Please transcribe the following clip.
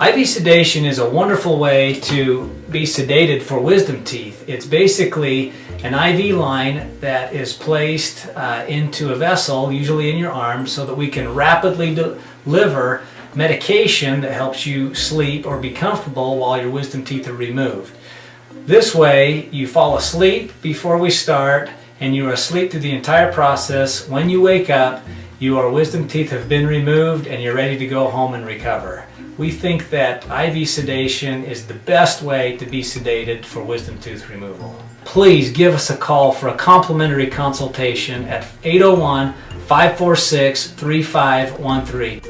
IV sedation is a wonderful way to be sedated for wisdom teeth. It's basically an IV line that is placed uh, into a vessel, usually in your arm, so that we can rapidly deliver medication that helps you sleep or be comfortable while your wisdom teeth are removed. This way, you fall asleep before we start and you are asleep through the entire process. When you wake up, your wisdom teeth have been removed and you're ready to go home and recover. We think that IV sedation is the best way to be sedated for wisdom tooth removal. Please give us a call for a complimentary consultation at 801 546 3513.